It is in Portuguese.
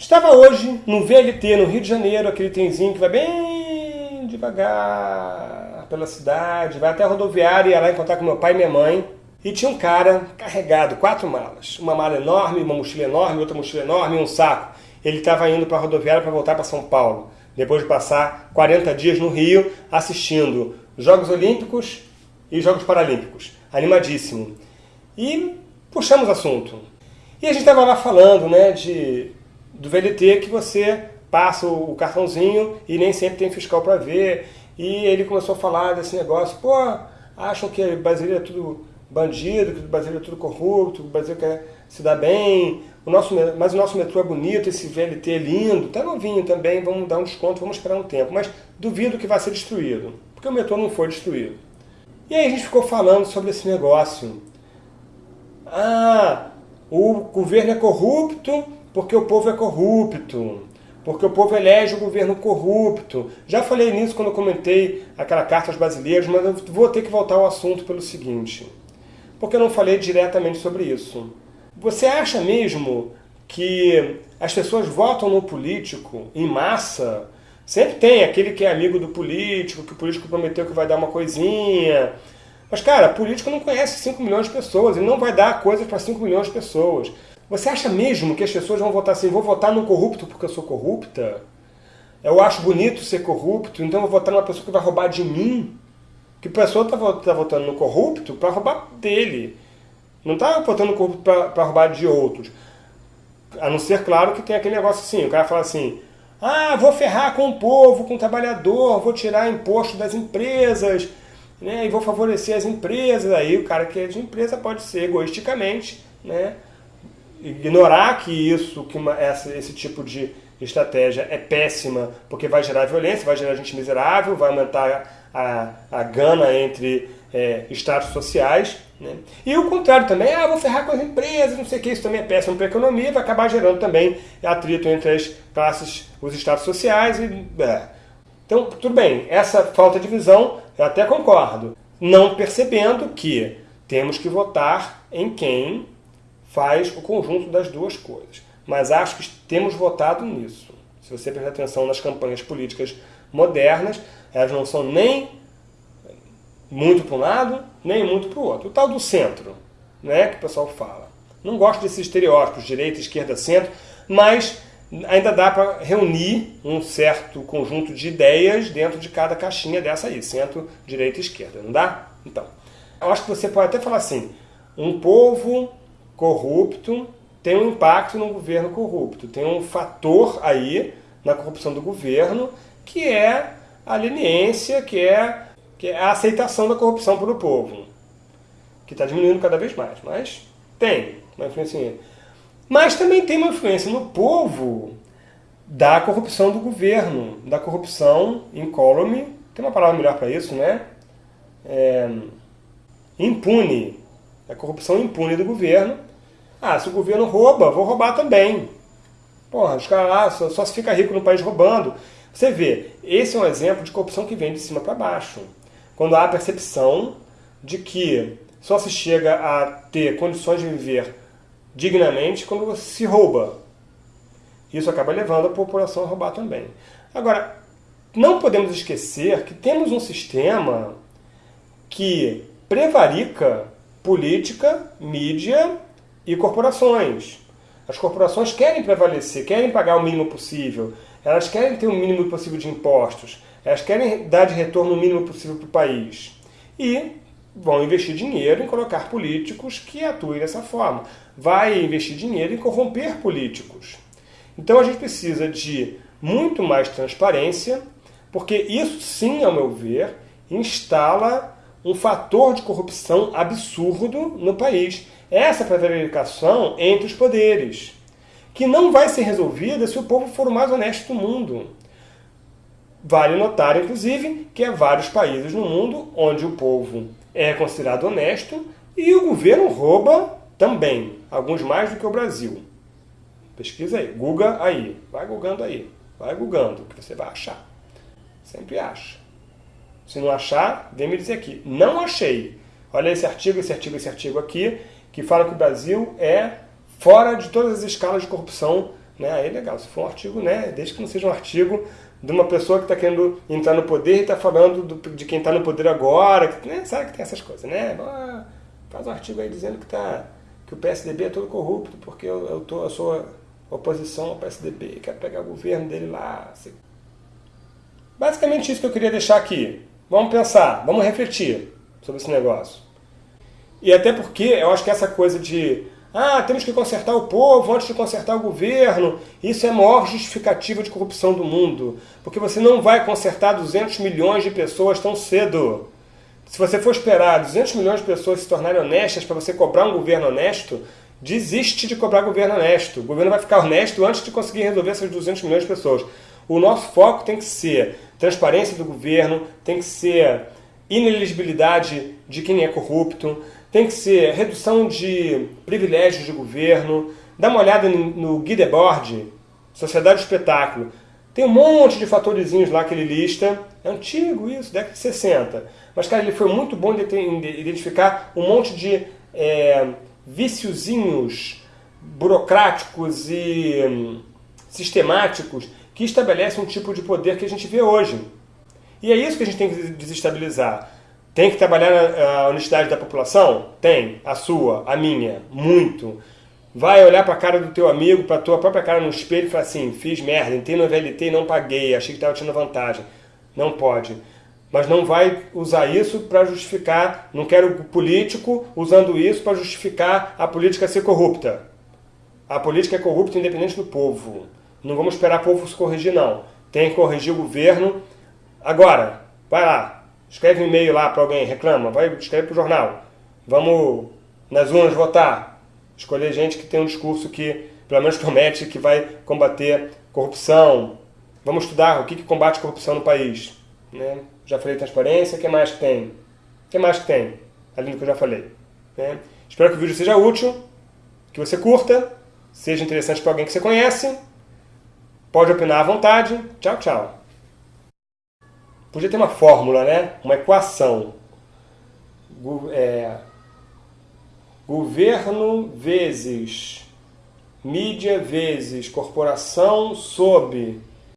Estava hoje no VLT, no Rio de Janeiro, aquele trenzinho que vai bem devagar pela cidade, vai até a rodoviária, ia lá encontrar com meu pai e minha mãe. E tinha um cara carregado, quatro malas. Uma mala enorme, uma mochila enorme, outra mochila enorme e um saco. Ele estava indo para a rodoviária para voltar para São Paulo, depois de passar 40 dias no Rio assistindo Jogos Olímpicos e Jogos Paralímpicos. Animadíssimo. E puxamos assunto. E a gente estava lá falando né, de do VLT que você passa o cartãozinho e nem sempre tem fiscal para ver. E ele começou a falar desse negócio, pô, acham que Brasileiro é tudo bandido, que o Brasileiro é tudo corrupto, que o quer se dar bem, o nosso, mas o nosso metrô é bonito, esse VLT é lindo, tá novinho também, vamos dar um desconto, vamos esperar um tempo. Mas duvido que vai ser destruído, porque o metrô não foi destruído. E aí a gente ficou falando sobre esse negócio. Ah, o governo é corrupto, porque o povo é corrupto, porque o povo elege o governo corrupto. Já falei nisso quando comentei aquela carta aos brasileiros, mas eu vou ter que voltar ao assunto pelo seguinte, porque eu não falei diretamente sobre isso. Você acha mesmo que as pessoas votam no político em massa? Sempre tem aquele que é amigo do político, que o político prometeu que vai dar uma coisinha. Mas, cara, político não conhece 5 milhões de pessoas, ele não vai dar coisas para 5 milhões de pessoas. Você acha mesmo que as pessoas vão votar assim, vou votar no corrupto porque eu sou corrupta? Eu acho bonito ser corrupto, então eu vou votar numa pessoa que vai roubar de mim? Que a pessoa está tá votando no corrupto para roubar dele. Não está votando no corrupto para roubar de outros. A não ser, claro, que tem aquele negócio assim, o cara fala assim, ah, vou ferrar com o povo, com o trabalhador, vou tirar imposto das empresas, né, e vou favorecer as empresas. Aí o cara que é de empresa pode ser egoisticamente, né, ignorar que isso, que uma, essa, esse tipo de estratégia é péssima, porque vai gerar violência, vai gerar gente miserável, vai aumentar a, a gana entre é, estados sociais. Né? E o contrário também, ah, vou ferrar com as empresas, não sei o que, isso também é péssimo para a economia, vai acabar gerando também atrito entre as classes, os estados sociais. E, é. Então, tudo bem, essa falta de visão eu até concordo, não percebendo que temos que votar em quem faz o conjunto das duas coisas. Mas acho que temos votado nisso. Se você prestar atenção nas campanhas políticas modernas, elas não são nem muito para um lado, nem muito para o outro. O tal do centro, né, que o pessoal fala. Não gosto desses estereótipos, direita, esquerda, centro, mas ainda dá para reunir um certo conjunto de ideias dentro de cada caixinha dessa aí, centro, direita e esquerda, não dá? Então, eu acho que você pode até falar assim, um povo corrupto tem um impacto no governo corrupto. Tem um fator aí na corrupção do governo que é a leniência, que é, que é a aceitação da corrupção pelo povo. Que está diminuindo cada vez mais, mas tem uma influência. Mas também tem uma influência no povo da corrupção do governo, da corrupção incólume, tem uma palavra melhor para isso, né? É, impune, a corrupção impune do governo, ah, se o governo rouba, vou roubar também. Porra, os caras lá só, se fica rico no país roubando. Você vê, esse é um exemplo de corrupção que vem de cima para baixo. Quando há a percepção de que só se chega a ter condições de viver dignamente quando se rouba. Isso acaba levando a população a roubar também. Agora, não podemos esquecer que temos um sistema que prevarica política, mídia e corporações. As corporações querem prevalecer, querem pagar o mínimo possível, elas querem ter o mínimo possível de impostos, elas querem dar de retorno o mínimo possível para o país. E vão investir dinheiro em colocar políticos que atuem dessa forma. Vai investir dinheiro em corromper políticos. Então a gente precisa de muito mais transparência, porque isso sim, ao meu ver, instala um fator de corrupção absurdo no país essa prevaricação entre os poderes, que não vai ser resolvida se o povo for o mais honesto do mundo. Vale notar, inclusive, que há vários países no mundo onde o povo é considerado honesto e o governo rouba também, alguns mais do que o Brasil. Pesquisa aí, google aí, vai googando aí, vai googando, que você vai achar. Sempre acha. Se não achar, vem me dizer aqui. Não achei. Olha esse artigo, esse artigo, esse artigo aqui que fala que o Brasil é fora de todas as escalas de corrupção Né? Aí é legal, se for um artigo, né? desde que não seja um artigo de uma pessoa que está querendo entrar no poder e está falando do, de quem está no poder agora, que, né? sabe que tem essas coisas, né? Faz um artigo aí dizendo que, tá, que o PSDB é todo corrupto, porque eu, eu, tô, eu sou oposição ao PSDB, quero pegar o governo dele lá. Assim. Basicamente isso que eu queria deixar aqui. Vamos pensar, vamos refletir sobre esse negócio. E até porque eu acho que essa coisa de ah, temos que consertar o povo antes de consertar o governo. Isso é a maior justificativa de corrupção do mundo. Porque você não vai consertar 200 milhões de pessoas tão cedo. Se você for esperar 200 milhões de pessoas se tornarem honestas para você cobrar um governo honesto, desiste de cobrar governo honesto. O governo vai ficar honesto antes de conseguir resolver essas 200 milhões de pessoas. O nosso foco tem que ser transparência do governo, tem que ser ineligibilidade de quem é corrupto, tem que ser redução de privilégios de governo. Dá uma olhada no Guy Debord, Sociedade do Espetáculo. Tem um monte de fatorzinhos lá que ele lista. É antigo isso, década de 60. Mas, cara, ele foi muito bom de identificar um monte de é, viciozinhos burocráticos e hum, sistemáticos que estabelecem um tipo de poder que a gente vê hoje. E é isso que a gente tem que desestabilizar. Tem que trabalhar a honestidade da população? Tem. A sua, a minha, muito. Vai olhar para a cara do teu amigo, para a tua própria cara no espelho e falar assim, fiz merda, entrei no VLT e não paguei, achei que estava tendo vantagem. Não pode. Mas não vai usar isso para justificar, não quero político usando isso para justificar a política ser corrupta. A política é corrupta independente do povo. Não vamos esperar o povo se corrigir, não. Tem que corrigir o governo. Agora, vai lá, escreve um e-mail lá para alguém, reclama, vai escreve para o jornal. Vamos nas urnas votar. Escolher gente que tem um discurso que, pelo menos, promete que vai combater corrupção. Vamos estudar o que, que combate corrupção no país. Né? Já falei transparência, o que mais que tem? O que mais que tem? Além do que eu já falei. Né? Espero que o vídeo seja útil, que você curta, seja interessante para alguém que você conhece. Pode opinar à vontade. Tchau, tchau. Podia ter uma fórmula, né? Uma equação. É, governo vezes mídia vezes corporação sob